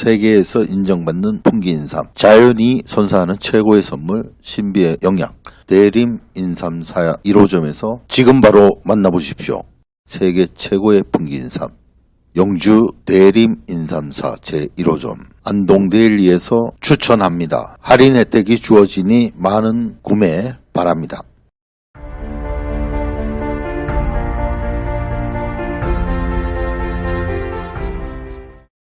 세계에서 인정받는 풍기인삼, 자연이 선사하는 최고의 선물 신비의 영양 대림 인삼사 1호점에서 지금 바로 만나보십시오. 세계 최고의 풍기인삼 영주 대림 인삼사 제1호점 안동데일리에서 추천합니다. 할인 혜택이 주어지니 많은 구매 바랍니다.